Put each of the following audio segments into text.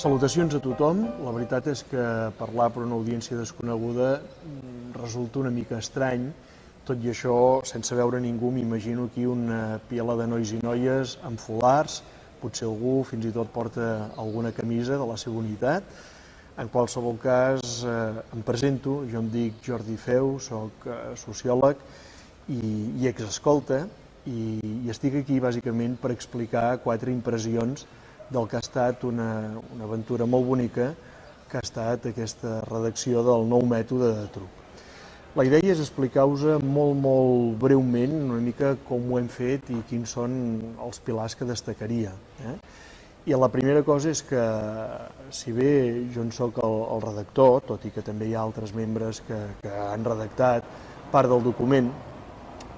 Salutacions a tothom. La veritat és que parlar per una audiència desconeguda mm, resulta una mica estrany. Tot i això, sense veure ningú, m'imagino aquí una pila de nois i noies amb folars, potser algú fins i tot porta alguna camisa de la seva unitat. En qualsevol cas, eh, em presento, jo em dic Jordi Feu, sóc eh, sociòleg i, i exescolta, i, i estic aquí bàsicament per explicar quatre impressions del que ha estat una, una aventura molt bonica que ha estat aquesta redacció del nou mètode de truc. La idea és explicar-vos molt, molt breument una mica com ho hem fet i quins són els pilars que destacaria. Eh? I la primera cosa és que, si bé jo en sóc el, el redactor, tot i que també hi ha altres membres que, que han redactat part del document,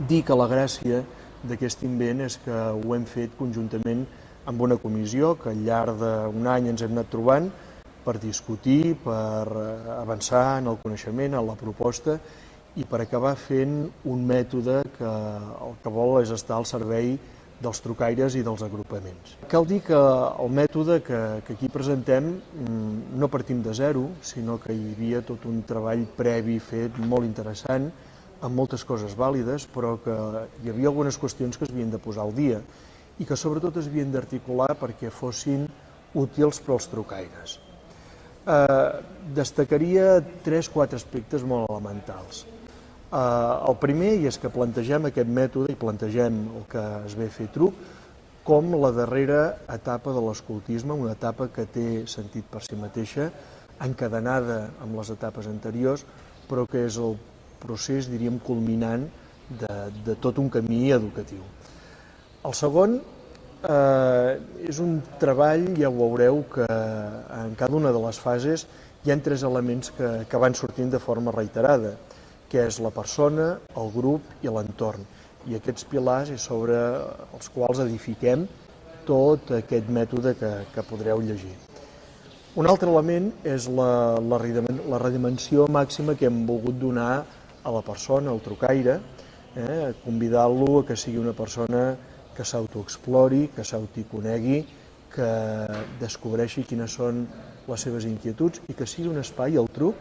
dir que la gràcia d'aquest invent és que ho hem fet conjuntament amb una comissió que al llarg d'un any ens hem anat trobant per discutir, per eh, avançar en el coneixement, en la proposta i per acabar fent un mètode que el que vol és estar al servei dels trucaires i dels agrupaments. Cal dir que el mètode que, que aquí presentem mm, no partim de zero, sinó que hi havia tot un treball previ fet molt interessant, amb moltes coses vàlides, però que hi havia algunes qüestions que es havien de posar al dia i que sobretot es havien d'articular perquè fossin útils per als trucaires. Eh, destacaria tres o quatre aspectes molt elementals. Eh, el primer és que plantegem aquest mètode i plantegem el que es ve a fer truc com la darrera etapa de l'escoltisme, una etapa que té sentit per si mateixa, encadenada amb les etapes anteriors, però que és el procés, diríem, culminant de, de tot un camí educatiu. El segon eh, és un treball, ja ho veureu, que en cada una de les fases hi ha tres elements que, que van sortint de forma reiterada, que és la persona, el grup i l'entorn. I aquests pilars és sobre els quals edifiquem tot aquest mètode que, que podreu llegir. Un altre element és la, la, la redimensió màxima que hem volgut donar a la persona, al trucaire, eh, convidar-lo a que sigui una persona que s'autoexplori, que s'autoconegui, que descobreixi quines són les seves inquietuds i que sigui un espai, el truc,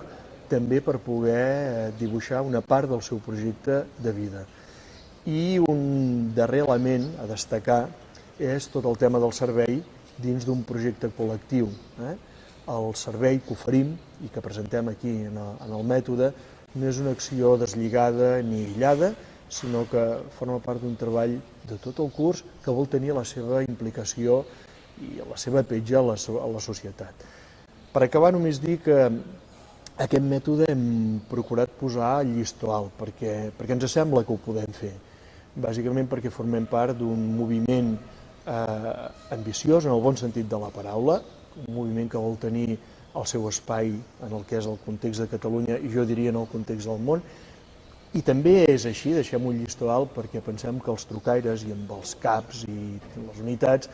també per poder eh, dibuixar una part del seu projecte de vida. I un darrer element a destacar és tot el tema del servei dins d'un projecte col·lectiu. Eh? El servei que oferim i que presentem aquí en en el mètode no és una acció deslligada ni aïllada, sinó que forma part d'un treball de tot el curs que vol tenir la seva implicació i la seva petja a la, a la societat. Per acabar, només dir que aquest mètode hem procurat posar llistó alt, perquè, perquè ens sembla que ho podem fer. Bàsicament perquè formem part d'un moviment eh, ambiciós, en el bon sentit de la paraula, un moviment que vol tenir el seu espai en el que és el context de Catalunya i jo diria en el context del món, i també és així, deixem un llistó alt, perquè pensem que els trucaires i amb els CAPs i les unitats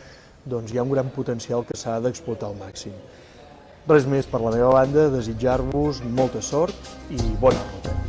doncs hi ha un gran potencial que s'ha d'explotar al màxim. Res més per la meva banda, desitjar-vos molta sort i bona ruta.